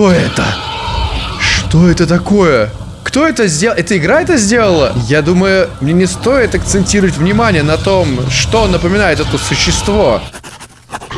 Что это? Что это такое? Кто это сделал? Эта игра это сделала? Я думаю, мне не стоит акцентировать внимание на том, что напоминает это существо.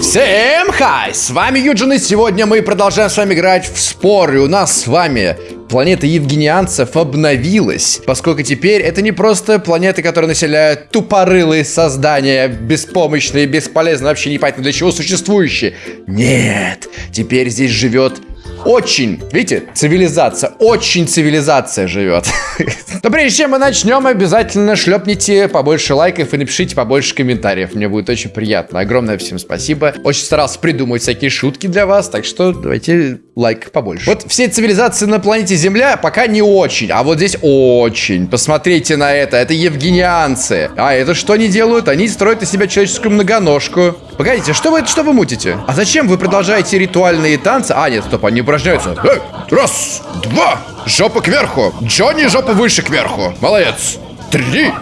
Всем хай! С вами Юджин, и сегодня мы продолжаем с вами играть в спор. И у нас с вами планета евгенианцев обновилась, поскольку теперь это не просто планеты, которые населяют тупорылые создания, беспомощные, бесполезные, вообще непонятно для чего существующие. Нет, теперь здесь живет очень, видите, цивилизация, очень цивилизация живет. Но прежде чем мы начнем, обязательно шлепните побольше лайков и напишите побольше комментариев. Мне будет очень приятно. Огромное всем спасибо. Очень старался придумать всякие шутки для вас, так что давайте лайк побольше. Вот все цивилизации на планете Земля пока не очень, а вот здесь очень. Посмотрите на это, это евгенианцы. А это что они делают? Они строят из себя человеческую многоножку. Погодите, что вы, что вы мутите? А зачем вы продолжаете ритуальные танцы? А, нет, стоп, они упражняются. Эй, раз, два, жопа кверху. Джонни, жопа выше кверху. Молодец. Три.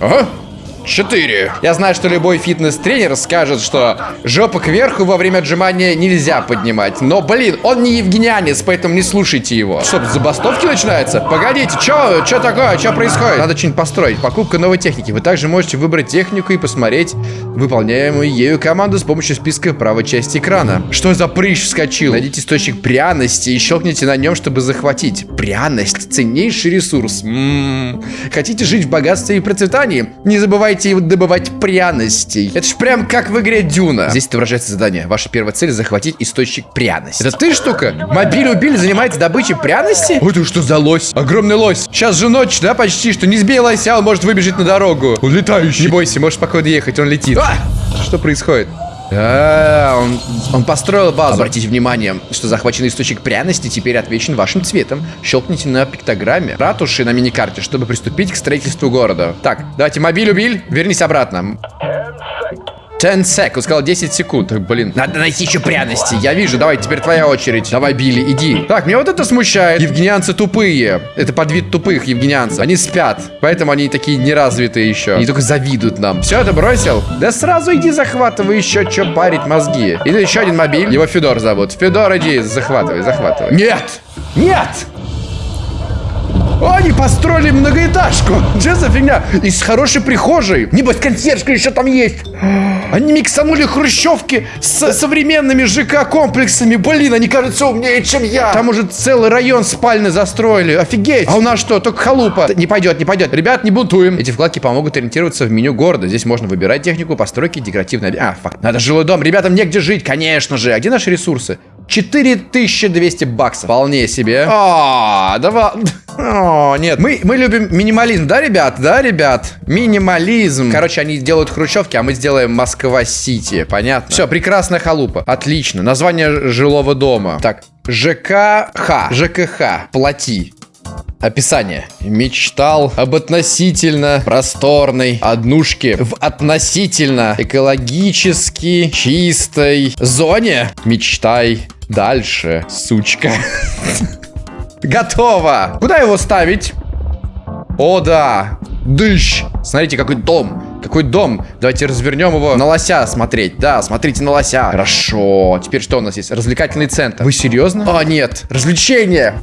Ага. Четыре. Я знаю, что любой фитнес-тренер скажет, что жопу кверху во время отжимания нельзя поднимать. Но, блин, он не евгенианец, поэтому не слушайте его. Что, забастовки начинаются? Погодите, чё, чё такое, чё происходит? Надо что-нибудь построить. Покупка новой техники. Вы также можете выбрать технику и посмотреть выполняемую ею команду с помощью списка правой части экрана. Что за прыщ вскочил? Найдите источник пряности и щелкните на нем, чтобы захватить. Пряность. Ценнейший ресурс. М -м -м. Хотите жить в богатстве и процветании? Не забывайте забывайте добывать пряностей. Это ж прям как в игре Дюна. Здесь отображается задание. Ваша первая цель захватить источник пряности. Это ты, штука? Мобиль убили, занимается добычей пряности? Ой, ты что за лось? Огромный лось. Сейчас же ночь, да, почти что. Не сбей лося, он может выбежать на дорогу. Он летающий. Не бойся, можешь спокойно ехать, он летит. А! Что происходит? А, он, он построил базу. Обратите внимание, что захваченный источник пряности теперь отвечен вашим цветом. Щелкните на пиктограмме ратуши на миникарте, чтобы приступить к строительству города. Так, давайте мобиль убил, вернись обратно. 10 сек. Он сказал 10 секунд. Блин, надо найти еще пряности. Я вижу. Давай, теперь твоя очередь. Давай, Билли, иди. Так, меня вот это смущает. Евгенианцы тупые. Это подвид тупых евгенианцев. Они спят. Поэтому они такие неразвитые еще. Они только завидуют нам. Все, это бросил? Да сразу иди захватывай еще, что парить мозги. И еще один мобиль. Его Федор зовут. Федор, иди, захватывай, захватывай. Нет! Нет! Они построили многоэтажку. Что за фигня? И с хорошей прихожей. Небось, консьержка еще там есть. Они миксанули хрущевки с современными ЖК-комплексами. Блин, они кажутся умнее, чем я. Там уже целый район спальный застроили. Офигеть. А у нас что, только халупа. Не пойдет, не пойдет. Ребят, не бунтуем. Эти вкладки помогут ориентироваться в меню города. Здесь можно выбирать технику постройки декоративной... А, факт. Надо жилой дом. Ребятам негде жить, конечно же. А где наши ресурсы? 4200 баксов. Вполне себе. А, давай. О, нет. Мы, мы любим минимализм, да, ребят? Да, ребят? Минимализм. Короче, они делают хрущевки, а мы сделаем Москва-Сити. Понятно? Все, прекрасная халупа. Отлично. Название жилого дома. Так, ЖКХ. ЖКХ. Плати. Описание. Мечтал об относительно просторной однушке в относительно экологически чистой зоне. Мечтай дальше, сучка. Готово. Куда его ставить? О, да. Дыщ. Смотрите, какой дом. Какой дом? Давайте развернем его на лося смотреть. Да, смотрите на лося. Хорошо. Теперь что у нас есть? Развлекательный центр. Вы серьезно? А, нет. Развлечение.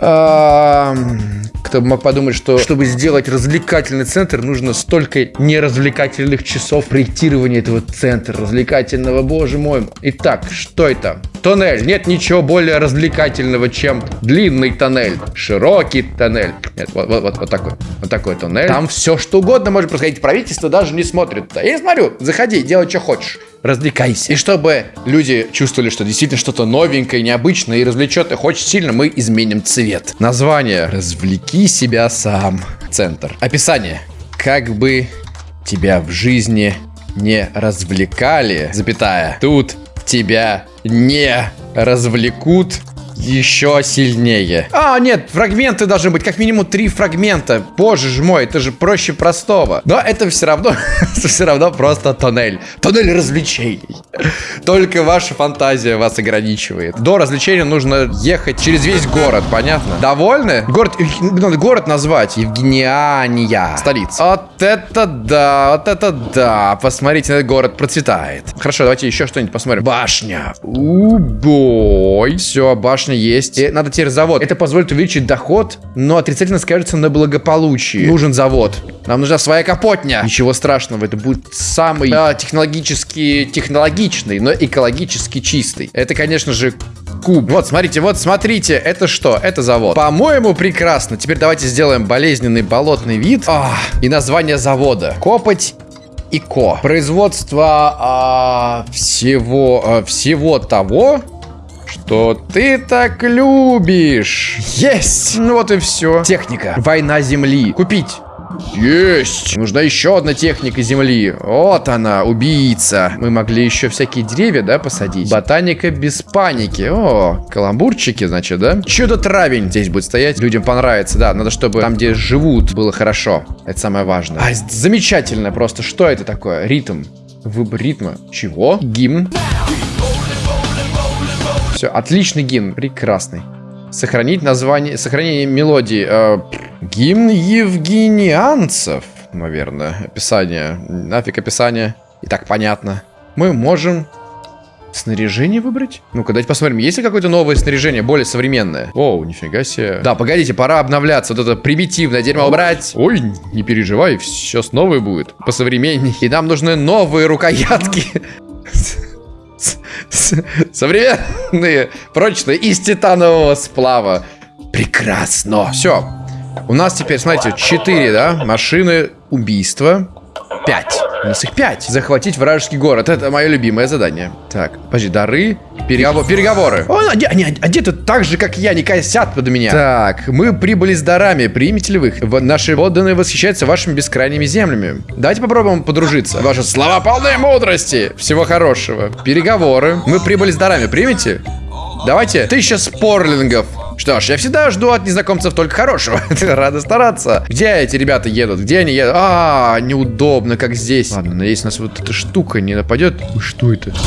Кто бы мог подумать, что чтобы сделать развлекательный центр, нужно столько неразвлекательных часов проектирования этого центра развлекательного. Боже мой. Итак, что это? Тоннель. Нет ничего более развлекательного, чем длинный тоннель. Широкий тоннель. Нет, вот, вот, вот, вот такой. Вот такой тоннель. Там все что угодно может происходить. Правительство даже не смотрит туда. Я смотрю. Заходи, делай, что хочешь. Развлекайся. И чтобы люди чувствовали, что действительно что-то новенькое, необычное и развлечет их очень сильно, мы изменим цвет. Название. Развлеки себя сам. Центр. Описание. Как бы тебя в жизни не развлекали, запятая. Тут тебя не развлекут еще сильнее. А, нет, фрагменты должны быть, как минимум три фрагмента. Боже ж мой, это же проще простого. Но это все равно, все равно просто тоннель. Тоннель развлечений. Только ваша фантазия вас ограничивает. До развлечения нужно ехать через весь город, понятно? Довольны? Город, надо город назвать. Евгениания. Столица. Вот это да, вот это да. Посмотрите, этот город процветает. Хорошо, давайте еще что-нибудь посмотрим. Башня. Убой. Все, башня башня есть. И надо теперь завод. Это позволит увеличить доход, но отрицательно скажется на благополучии. Нужен завод. Нам нужна своя капотня. Ничего страшного, это будет самый а, технологически технологичный, но экологически чистый. Это, конечно же, куб. Вот, смотрите, вот, смотрите, это что? Это завод. По-моему, прекрасно. Теперь давайте сделаем болезненный болотный вид. А, и название завода. Копоть и ко. Производство а, всего, а, всего того, что ты так любишь. Есть! Ну вот и все. Техника. Война Земли. Купить. Есть! Нужна еще одна техника земли. Вот она, убийца. Мы могли еще всякие деревья, да, посадить? Ботаника без паники. О, каламбурчики, значит, да? Чудо-травень здесь будет стоять. Людям понравится, да. Надо, чтобы там, где живут, было хорошо. Это самое важное. А, замечательно просто. Что это такое? Ритм. Выбор ритма. Чего? Гимн. Все, отличный гимн. Прекрасный. Сохранить название, сохранение мелодии. Э, гимн евгенианцев, наверное. Описание. Нафиг описание. И так понятно. Мы можем снаряжение выбрать? Ну-ка, давайте посмотрим, есть ли какое-то новое снаряжение, более современное. Оу, нифига себе. Да, погодите, пора обновляться. Вот это примитивное дерьмо убрать. Ой, не переживай, сейчас новое будет. По современней. И нам нужны новые рукоятки. Современные, прочные, из титанового сплава. Прекрасно. Все. У нас теперь, смотрите, 4, да? Машины убийства. 5. У нас их 5. Захватить вражеский город. Это мое любимое задание. Так, подожди, дары. Переговор, переговоры. О, они, они одеты так же, как я, не косят под меня. Так, мы прибыли с дарами. Примите ли вы их? Наши подданные восхищаются вашими бескрайними землями. Давайте попробуем подружиться. Ваши слова полные мудрости. Всего хорошего. Переговоры. Мы прибыли с дарами. Примите? Давайте. Тысяча спорлингов. Что ж, я всегда жду от незнакомцев только хорошего. Рада стараться. Где эти ребята едут? Где они едут? А, неудобно, как здесь. Ладно, надеюсь, нас вот эта штука не нападет. Что это?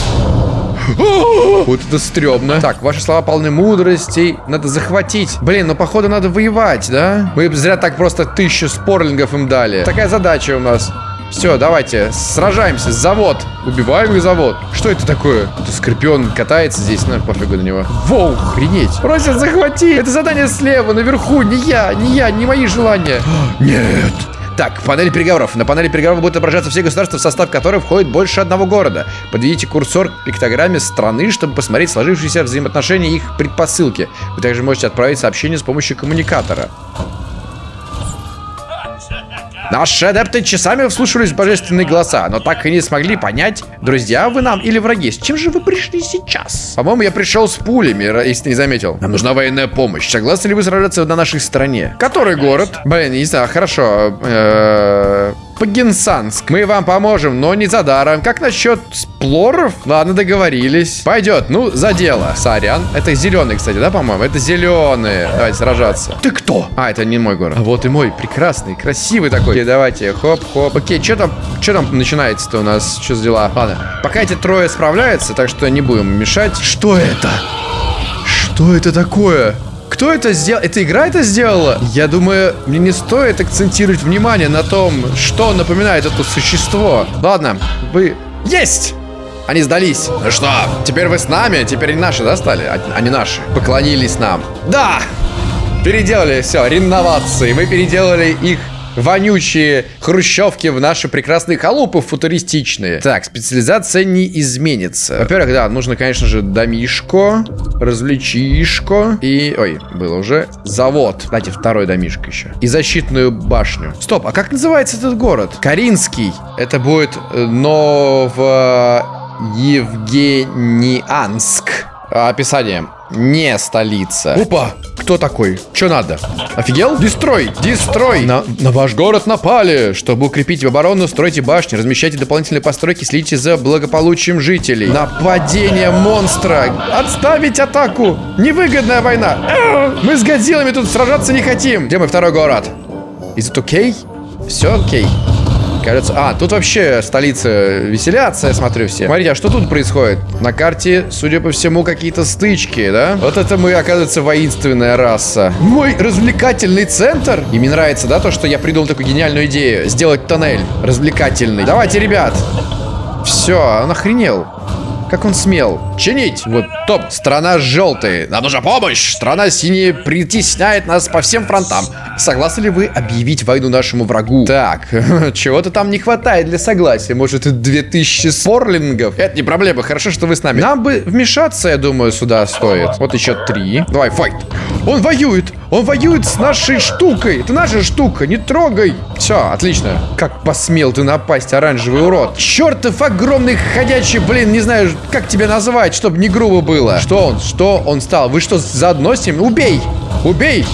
Вот это стрёмно. Так, ваши слова полны мудрости. Надо захватить. Блин, ну походу надо воевать, да? Мы зря так просто тысячу спорлингов им дали. Такая задача у нас. Все, давайте, сражаемся. Завод. Убиваем их завод. Что это такое? Это скорпион катается здесь, ну, пофигу на него. Воу, охренеть. Просят захвати. Это задание слева, наверху. Не я, не я, не мои желания. Нет. Так, панель переговоров. На панели переговоров будут отображаться все государства, в состав которых входит больше одного города. Подведите курсор к пиктограмме страны, чтобы посмотреть сложившиеся взаимоотношения и их предпосылки. Вы также можете отправить сообщение с помощью коммуникатора. Наши адепты часами вслушивались в божественные голоса, но так и не смогли понять, друзья вы нам или враги. С чем же вы пришли сейчас? По-моему, я пришел с пулями, если не заметил. Нам нужна военная помощь. Согласны ли вы сражаться на нашей стороне? Который город? Блин, не знаю, хорошо. Пагинсанск. Мы вам поможем, но не за даром. Как насчет сплоров? Ладно, договорились. Пойдет, ну, за дело. Сорян. Это зеленый, кстати, да, по-моему? Это зеленые. Давайте сражаться. Ты кто? А, это не мой город. А вот и мой. Прекрасный, красивый такой. Окей, давайте. Хоп-хоп. Окей, что там, что там начинается-то у нас? Что за дела? Ладно. Пока эти трое справляются, так что не будем мешать. Что это? Что это такое? Кто это сделал? Эта игра это сделала? Я думаю, мне не стоит акцентировать внимание на том, что напоминает это существо. Ладно, вы... Есть! Они сдались. Ну что, теперь вы с нами? Теперь они наши, да, стали? Они наши. Поклонились нам. Да! Переделали все, реновации. Мы переделали их вонючие хрущевки в наши прекрасные халупы футуристичные. Так, специализация не изменится. Во-первых, да, нужно, конечно же, домишко, развлечишко и... Ой, было уже. Завод. Дайте второй домишко еще. И защитную башню. Стоп, а как называется этот город? Каринский. Это будет э, Новоевгенианск. Описание. Не столица. Опа! Кто такой? Что надо? Офигел? Дестрой! Дестрой! На, на ваш город напали! Чтобы укрепить оборону, стройте башни, размещайте дополнительные постройки, следите за благополучием жителей. Нападение монстра! Отставить атаку! Невыгодная война! Мы с Годзиллами тут сражаться не хотим! Где мой второй город? Is it okay? Все окей. Okay. Кажется... А, тут вообще столица веселятся, я смотрю все. Смотрите, а что тут происходит? На карте, судя по всему, какие-то стычки, да? Вот это мы, оказывается, воинственная раса. Мой развлекательный центр? И мне нравится, да, то, что я придумал такую гениальную идею. Сделать тоннель развлекательный. Давайте, ребят. Все, он охренел. Как он смел? Чинить! Вот, топ. Страна желтая. Нам нужна помощь. Страна синяя притесняет нас по всем фронтам. Согласны ли вы объявить войну нашему врагу? Так, чего-то там не хватает для согласия. Может, 2000 спорлингов? Это не проблема. Хорошо, что вы с нами. Нам бы вмешаться, я думаю, сюда стоит. Вот еще три. Давай, файт. Он воюет. Он воюет с нашей штукой. Это наша штука. Не трогай. Все, отлично. Как посмел ты напасть, оранжевый урод. Чертов огромный ходячий, блин, не знаю, как тебя назвать, чтобы не грубо было. Что он? Что он стал? Вы что, заодно с ним? Убей! Убей!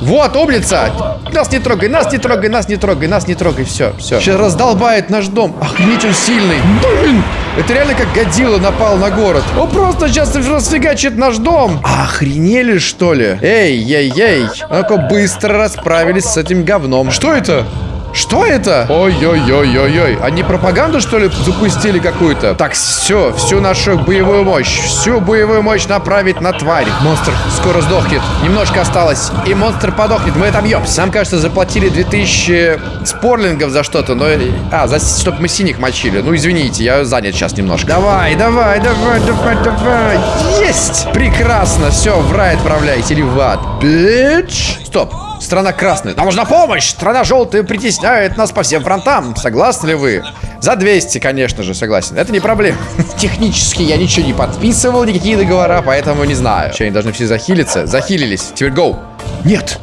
Вот, умница! Нас не трогай, нас не трогай, нас не трогай, нас не трогай. Все, все. Сейчас раздолбает наш дом. Охренеть он сильный. Блин! Это реально как Годзилла напал на город. Он просто сейчас расфигачит наш дом. Охренели, что ли? Эй, ей, ей. Ну-ка, быстро расправились с этим говном. Что это? Что это? Ой-ой-ой-ой-ой. Они пропаганду, что ли, запустили какую-то? Так, все, всю нашу боевую мощь, всю боевую мощь направить на тварь. Монстр скоро сдохнет. Немножко осталось. И монстр подохнет. Мы это бьем. Сам, кажется, заплатили 2000 спорлингов за что-то, но... А, за... чтобы мы синих мочили. Ну, извините, я занят сейчас немножко. Давай, давай, давай, давай, давай. Есть! Прекрасно. Все, в рай отправляйте или в ад. Бич. Стоп. Страна красная. Нам нужна помощь! Страна желтая притесняет нас по всем фронтам. Согласны ли вы? За 200, конечно же, согласен. Это не проблема. Технически я ничего не подписывал, никакие договора, поэтому не знаю. Че, они должны все захилиться? Захилились. Теперь гоу. Нет.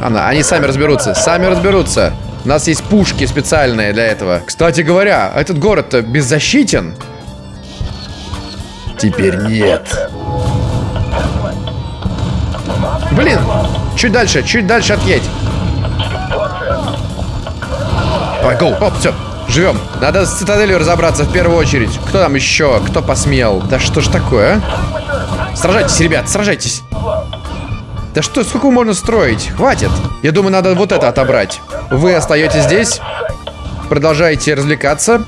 Она, они сами разберутся. Сами разберутся. У нас есть пушки специальные для этого. Кстати говоря, этот город-то беззащитен. Теперь нет. Блин, чуть дальше, чуть дальше отъедь. Давай, гоу. Оп, все. Живем. Надо с цитаделью разобраться в первую очередь. Кто там еще? Кто посмел? Да что ж такое, а? Сражайтесь, ребят, сражайтесь. Да что, сколько можно строить? Хватит. Я думаю, надо вот это отобрать. Вы остаетесь здесь. Продолжаете развлекаться.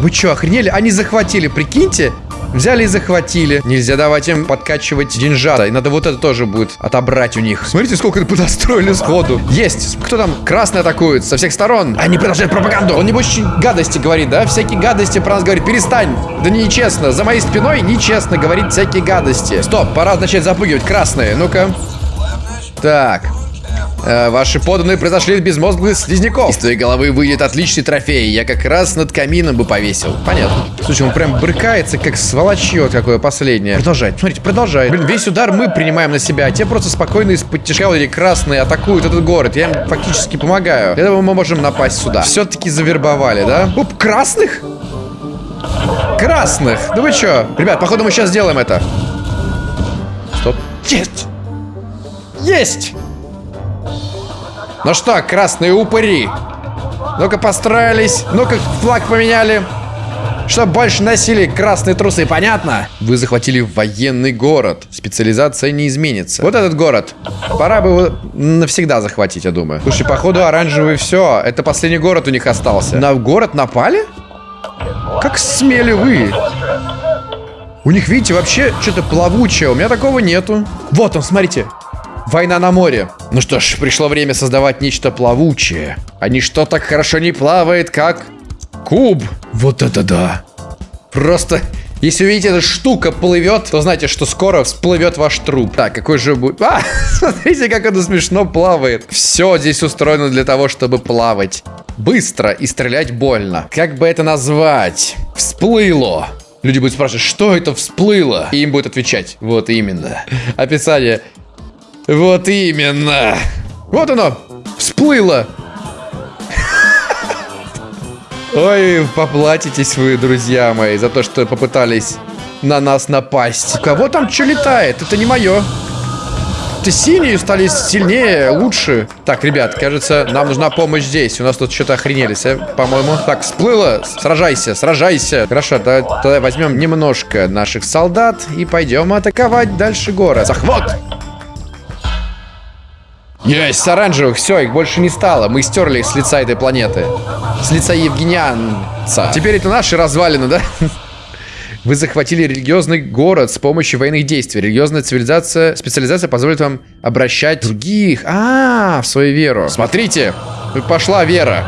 Вы что, охренели? Они захватили, прикиньте. Взяли и захватили. Нельзя давать им подкачивать деньжата. И надо вот это тоже будет отобрать у них. Смотрите, сколько это подостроили сходу. Есть. Кто там? Красный атакует со всех сторон. Они продолжают пропаганду. Он небось гадости говорит, да? Всякие гадости про нас говорит. Перестань. Да нечестно. За моей спиной нечестно говорить всякие гадости. Стоп, пора начать запугивать. Красные. Ну-ка. Так. Э, ваши поданные произошли из безмозглых слизняков. Из твоей головы выйдет отличный трофей. Я как раз над камином бы повесил. Понятно. Слушай, он прям брыкается, как сволочье какое последнее. Продолжай. Смотрите, продолжай. Блин, весь удар мы принимаем на себя. А те просто спокойно из-под тяжка или красные атакуют этот город. Я им фактически помогаю. Для этого мы можем напасть сюда. Все-таки завербовали, да? Оп, красных? Красных? Да вы что? Ребят, походу мы сейчас сделаем это. Стоп. Есть! Есть! Ну что, красные упыри? Ну-ка построились. Ну-ка флаг поменяли. Чтобы больше носили красные трусы, понятно? Вы захватили военный город. Специализация не изменится. Вот этот город. Пора бы его навсегда захватить, я думаю. Слушай, походу оранжевый все. Это последний город у них остался. На город напали? Как смели вы? У них, видите, вообще что-то плавучее. У меня такого нету. Вот он, смотрите. Война на море. Ну что ж, пришло время создавать нечто плавучее. А ничто так хорошо не плавает, как куб. Вот это да. Просто, если увидите, эта штука плывет, то знаете, что скоро всплывет ваш труп. Так, какой же будет... А, смотрите, как это смешно плавает. Все здесь устроено для того, чтобы плавать. Быстро и стрелять больно. Как бы это назвать? Всплыло. Люди будут спрашивать, что это всплыло? И им будет отвечать. Вот именно. Описание. Вот именно. Вот оно. Всплыло. Ой, поплатитесь вы, друзья мои, за то, что попытались на нас напасть. У кого там что летает? Это не мое. Ты синие стали сильнее, лучше. Так, ребят, кажется, нам нужна помощь здесь. У нас тут что-то охренелись, а, по-моему. Так, всплыло. Сражайся, сражайся. Хорошо, да, тогда возьмем немножко наших солдат и пойдем атаковать дальше город. Захват! Есть, с оранжевых, все, их больше не стало. Мы стерли их с лица этой планеты. С лица Евгенианца. Теперь это наши развалины, да? Вы захватили религиозный город с помощью военных действий. Религиозная цивилизация, специализация позволит вам обращать других. А, -а, -а в свою веру. Смотрите, пошла вера.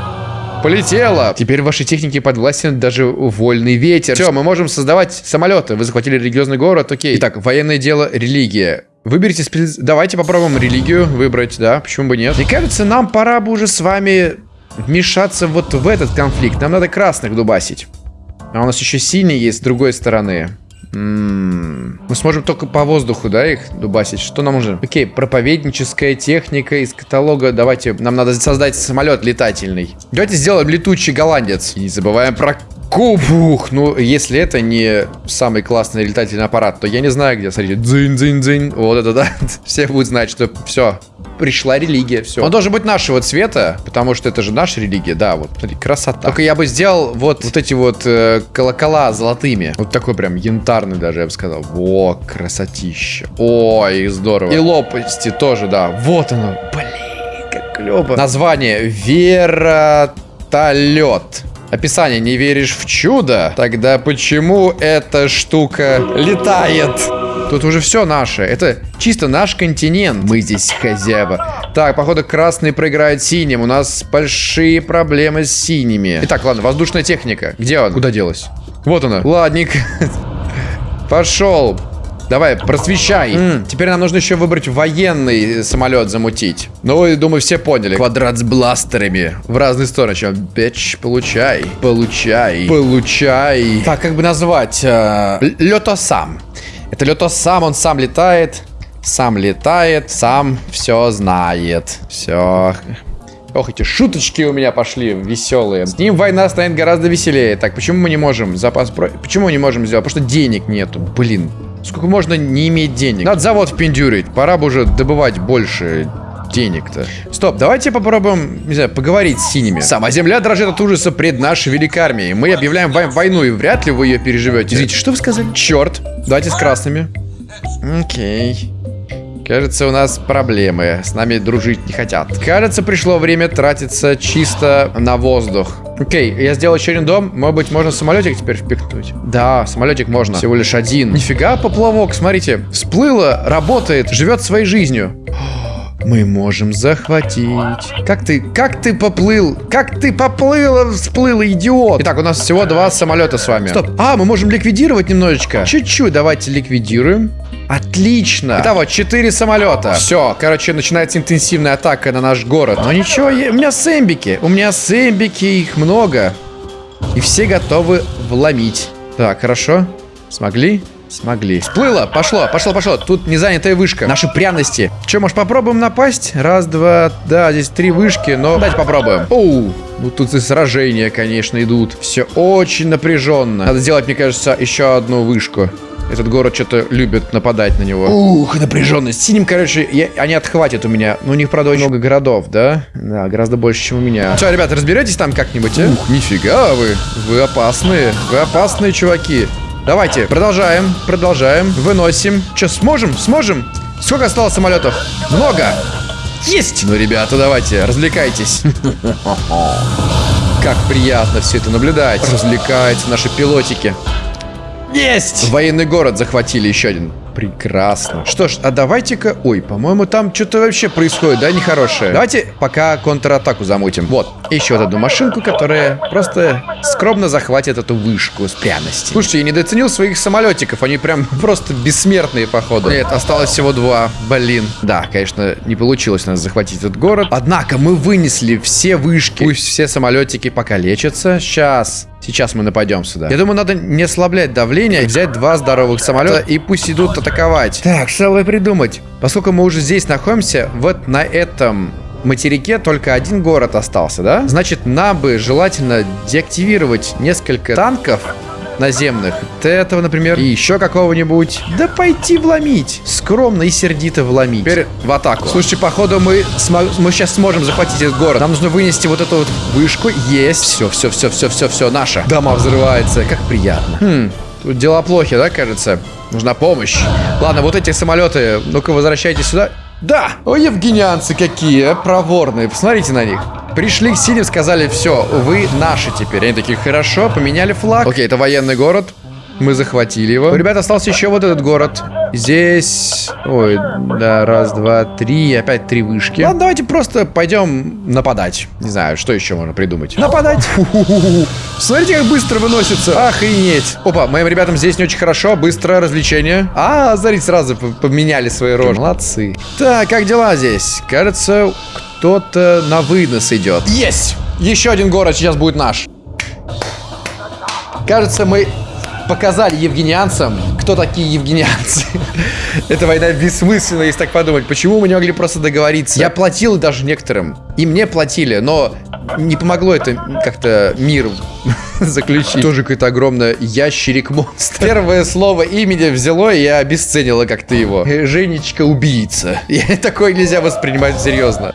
Полетело. Теперь вашей технике подвластен даже вольный ветер. Все, мы можем создавать самолеты. Вы захватили религиозный город, окей. Итак, военное дело, религия. Выберите спец... Давайте попробуем религию выбрать, да, почему бы нет. Мне кажется, нам пора бы уже с вами вмешаться вот в этот конфликт. Нам надо красных дубасить. А у нас еще синий есть с другой стороны. М-м-м. Мы сможем только по воздуху, да, их дубасить? Что нам нужно? Окей, проповедническая техника из каталога. Давайте, нам надо создать самолет летательный. Давайте сделаем летучий голландец. И не забываем про Кубух! Ну, если это не самый классный летательный аппарат, то я не знаю, где. Смотрите, дзынь-дзынь-дзынь. Вот это, да. Все будут знать, что все, пришла религия, все. Он должен быть нашего цвета, потому что это же наша религия, да, вот, смотри, красота. Только я бы сделал вот, вот эти вот э, колокола золотыми. Вот такой прям янтарный даже, я бы сказал. Во, красотища. Ой, здорово. И лопасти тоже, да. Вот оно. Блин, как клево. Название. Вертолет. Описание. Не веришь в чудо? Тогда почему эта штука летает? Тут уже все наше. Это чисто наш континент. Мы здесь хозяева. Так, походу красный проиграет синим. У нас большие проблемы с синими. Итак, ладно, воздушная техника. Где он? Куда делась? Вот она. Ладник. Пошел. Давай, просвещай. М, теперь нам нужно еще выбрать военный самолет замутить. Ну, и думаю, все поняли. Квадрат с бластерами. В разные стороны. Чем? Бич, получай. Получай. Получай. Так, как бы назвать? Э, Летосам. Это Летосам, он сам летает. Сам летает, сам все знает. Все. Ох, эти шуточки у меня пошли веселые. С ним война станет гораздо веселее. Так, почему мы не можем запас... Почему мы не можем сделать? Потому что денег нету. Блин. Сколько можно не иметь денег? Надо завод впендюрить. Пора бы уже добывать больше денег-то. Стоп, давайте попробуем, не знаю, поговорить с синими. Сама земля дрожит от ужаса пред нашей великой армией. Мы объявляем вам войну, и вряд ли вы ее переживете. Извините, что вы сказали? Черт. Давайте с красными. Окей. Кажется, у нас проблемы. С нами дружить не хотят. Кажется, пришло время тратиться чисто на воздух. Окей, я сделал еще один дом. Может быть, можно самолетик теперь впихнуть? Да, самолетик можно. Всего лишь один. Нифига, поплавок, смотрите. Всплыло, работает, живет своей жизнью. Мы можем захватить. Как ты, как ты поплыл? Как ты поплыл, всплыл, идиот? Итак, у нас всего два самолета с вами. Стоп. А, мы можем ликвидировать немножечко. Чуть-чуть, давайте ликвидируем. Отлично. Итого, четыре самолета. Все, короче, начинается интенсивная атака на наш город. Но ничего, у меня сэмбики. У меня сэмбики, их много. И все готовы вломить. Так, хорошо. Смогли? Смогли. Всплыло, пошло, пошло, пошло. Тут не занятая вышка. Наши пряности. Че, может попробуем напасть? Раз, два, да, здесь три вышки, но давайте попробуем. Оу, ну тут и сражения, конечно, идут. Все очень напряженно. Надо сделать, мне кажется, еще одну вышку. Этот город что-то любит нападать на него. Ух, напряженность. Синим, короче, я, они отхватят у меня. Но у них, правда, очень много городов, да? Да, гораздо больше, чем у меня. Что, ребята, разберетесь там как-нибудь, а? Ух, нифига вы. Вы опасные. Вы опасные чуваки. Давайте, продолжаем, продолжаем. Выносим. Че, сможем? Сможем? Сколько осталось самолетов? Много. Есть! Ну, ребята, давайте, развлекайтесь. Как приятно все это наблюдать. Развлекаются наши пилотики. Есть! Военный город захватили еще один. Прекрасно. Что ж, а давайте-ка... Ой, по-моему, там что-то вообще происходит, да, нехорошее. Давайте пока контратаку замутим. Вот, еще вот одну машинку, которая просто скромно захватит эту вышку с пряностью. Слушайте, я недооценил своих самолетиков. Они прям просто бессмертные, походу. Нет, осталось всего два. Блин. Да, конечно, не получилось нас захватить этот город. Однако мы вынесли все вышки. Пусть все самолетики пока лечатся. Сейчас Сейчас мы нападем сюда. Я думаю, надо не ослаблять давление, взять два здоровых самолета и пусть идут атаковать. Так, что бы придумать? Поскольку мы уже здесь находимся, вот на этом материке только один город остался, да? Значит, нам бы желательно деактивировать несколько танков наземных. Вот этого, например. И еще какого-нибудь. Да пойти вломить. Скромно и сердито вломить. Теперь в атаку. Слушайте, походу мы, мы сейчас сможем захватить этот город. Нам нужно вынести вот эту вот вышку. Есть. Все, все, все, все, все, все, наша. Дома взрывается. Как приятно. Хм, тут дела плохи, да, кажется? Нужна помощь. Ладно, вот эти самолеты, ну-ка возвращайтесь сюда. Да! О, евгенианцы какие, а, проворные. Посмотрите на них. Пришли к синим, сказали, все, вы наши теперь. Они такие, хорошо, поменяли флаг. Окей, это военный город. Мы захватили его. У ребят остался еще вот этот город. Здесь... Ой, да, раз, два, три. Опять три вышки. Ладно, давайте просто пойдем нападать. Не знаю, что еще можно придумать. Нападать. Смотрите, как быстро выносится. Охренеть. Опа, моим ребятам здесь не очень хорошо. Быстро развлечение. А, смотрите, сразу поменяли свои рожи. Молодцы. Так, как дела здесь? Кажется, кто-то на вынос идет. Есть! Еще один город сейчас будет наш. Кажется, мы показали евгенианцам, кто такие евгенианцы. Эта война бессмысленна, если так подумать. Почему мы не могли просто договориться? Я платил даже некоторым. И мне платили, но не помогло это как-то мир заключить. Тоже какой-то огромный ящерик-монстр. Первое слово имени взяло, и я обесценила как-то его. Женечка-убийца. Такое нельзя воспринимать серьезно.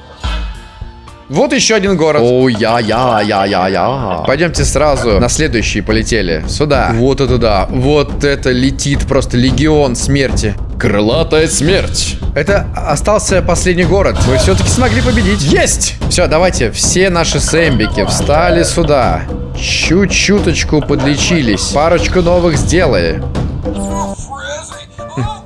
Вот еще один город. О, я, я, я, я, я. Пойдемте сразу на следующий полетели. Сюда. Вот это да. Вот это летит просто легион смерти. Крылатая смерть. Это остался последний город. Мы все-таки смогли победить. Есть! Все, давайте. Все наши сэмбики встали сюда. Чуть-чуточку подлечились. Парочку новых сделали.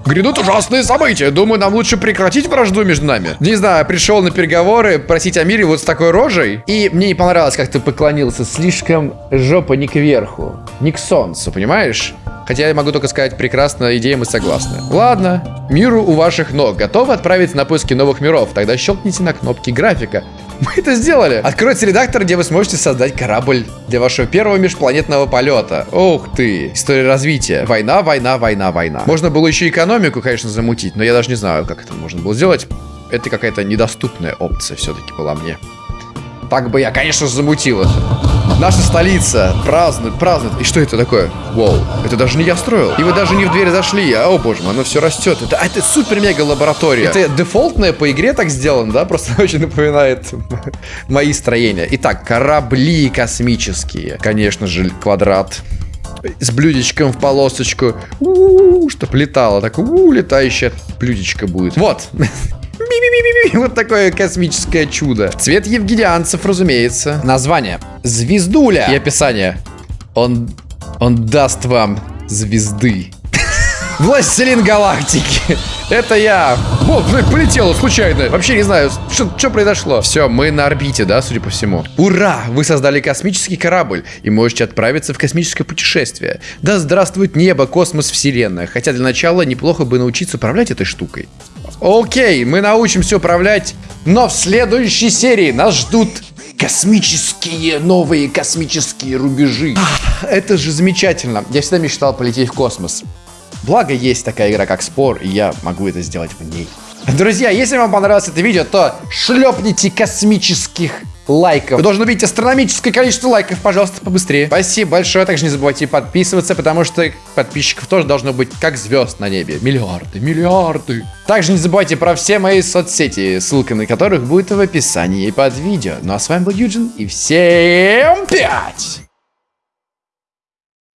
Грядут ужасные события. Думаю, нам лучше прекратить вражду между нами. Не знаю, пришел на переговоры просить о мире вот с такой рожей. И мне не понравилось, как ты поклонился. Слишком жопа не кверху. Не к солнцу, понимаешь? Хотя я могу только сказать, прекрасная идея, мы согласны. Ладно, миру у ваших ног. Готовы отправиться на поиски новых миров? Тогда щелкните на кнопки графика. Мы это сделали. Откройте редактор, где вы сможете создать корабль для вашего первого межпланетного полета. Ух ты. История развития. Война, война, война, война. Можно было еще экономику, конечно, замутить, но я даже не знаю, как это можно было сделать. Это какая-то недоступная опция все-таки была мне. Так бы я, конечно, замутил это. Наша столица празднует, празднует. И что это такое? Вау, это даже не я строил. И вы даже не в дверь зашли. А, о боже мой, оно все растет. Это, это супер-мега лаборатория. Это дефолтное по игре так сделано, да? Просто очень напоминает мои строения. Итак, корабли космические. Конечно же, квадрат с блюдечком в полосочку. У-у-у, чтоб летало. Так, у-у, летающее блюдечко будет. Вот. Вот такое космическое чудо. Цвет евгенианцев, разумеется. Название. Звездуля. И описание. Он, он даст вам звезды. Властелин галактики. Это я. Вот, полетело случайно. Вообще не знаю, что, что произошло. Все, мы на орбите, да, судя по всему. Ура! Вы создали космический корабль и можете отправиться в космическое путешествие. Да здравствует небо, космос, вселенная. Хотя для начала неплохо бы научиться управлять этой штукой. Окей, мы научимся управлять, но в следующей серии нас ждут космические, новые космические рубежи. Это же замечательно. Я всегда мечтал полететь в космос. Благо есть такая игра, как Спор, и я могу это сделать в ней. Друзья, если вам понравилось это видео, то шлепните космических лайков. Вы должны увидеть астрономическое количество лайков, пожалуйста, побыстрее. Спасибо большое. Также не забывайте подписываться, потому что подписчиков тоже должно быть как звезд на небе. Миллиарды, миллиарды. Также не забывайте про все мои соцсети, ссылка на которых будет в описании под видео. Ну а с вами был Юджин, и всем пять!